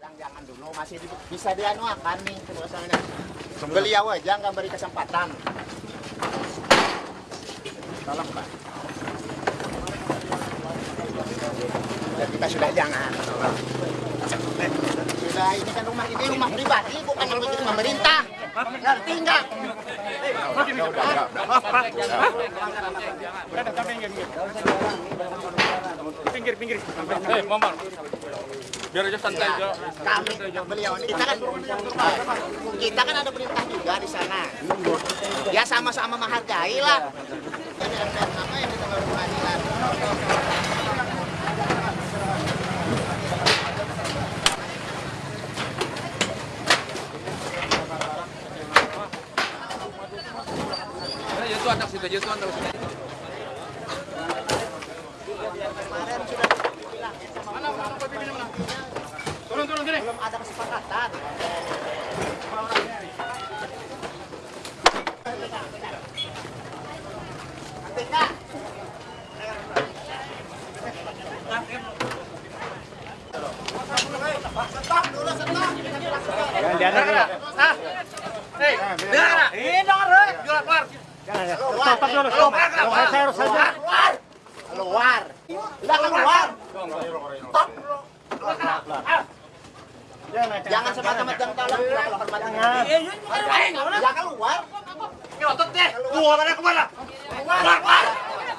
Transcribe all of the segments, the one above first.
bilang jangan dulu masih bisa dianuakan nih suasananya. Beliau aja nggak beri kesempatan. Tolong Pak. Dan kita sudah jangan. Sudah ini kan rumah ini rumah pribadi bukan milik pemerintah. Ngerti nggak? Pinggir, pinggir. Eh, Maman. Biar aja santai aja. kami beliau ini kita kan kita kan ada perintah juga di sana ya sama-sama menghargai lah nama yang anak situ aja tuan terus. Ya mana mana mana. Turun turun gini. Belum ada kesepakatan. Ah. Hei. Stop dulu, stop. Saya harus saja. keluar, keluar, udah keluar. Jangan semata-mata tolong hormat. Ya keluar. Nyotot deh. Keluar mana ke mana? Keluar, keluar.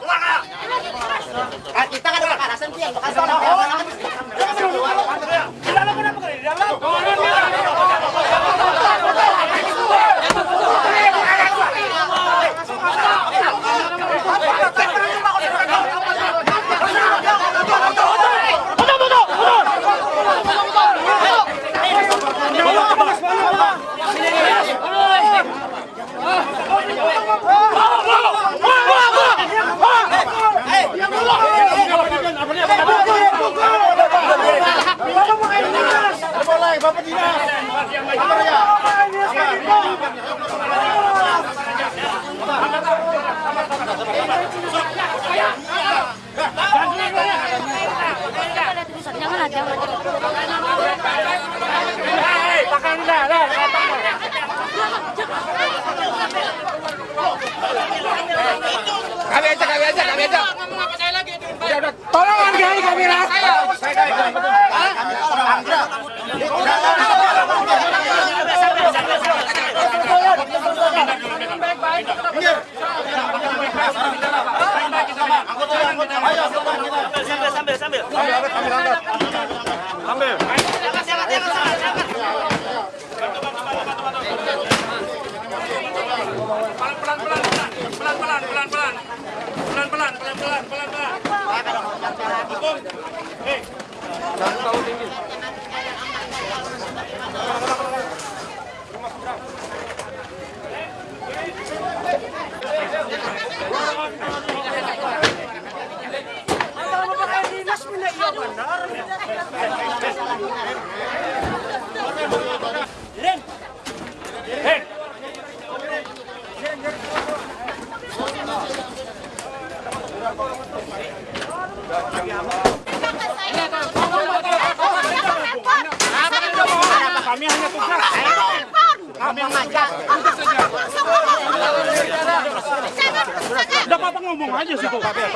Keluar. Ah, kita kan ada kekerasan sih yang bekas orang Kami ajak, kami ajak, kami ajak. Ayo, sambil, sambil. Sambil, sambil. Sambil. Kami hanya tugas Kami yang ngajak. Apa ngomong aja sih kok. Eh,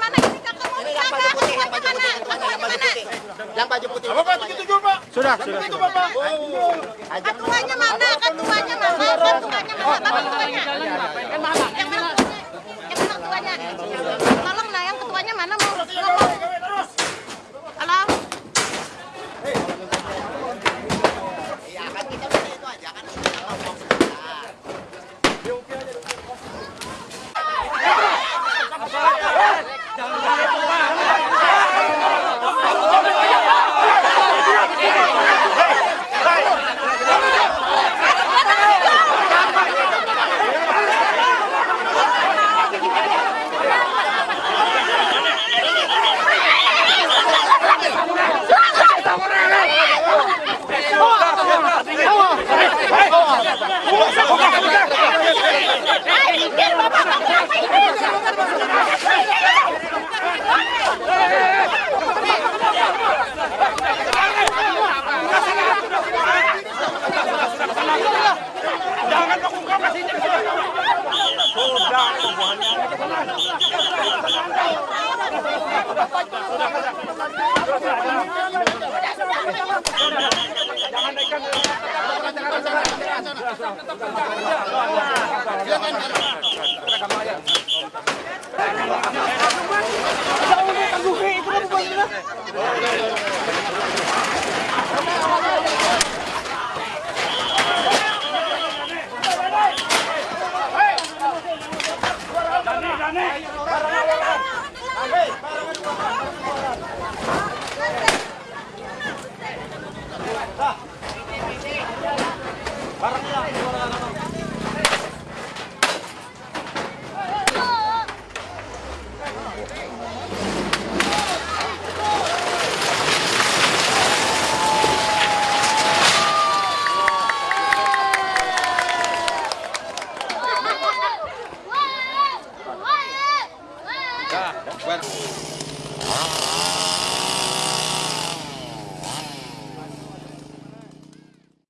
mana? Ini ketuanya Yang baju putih, yang baju putih, yang baju putih. Yang baju putih. Apa Pak begitu juga, Pak? Sudah, sudah. Itu Bapak. Mana? Ketuanya mana? Jangan, jangan, jangan.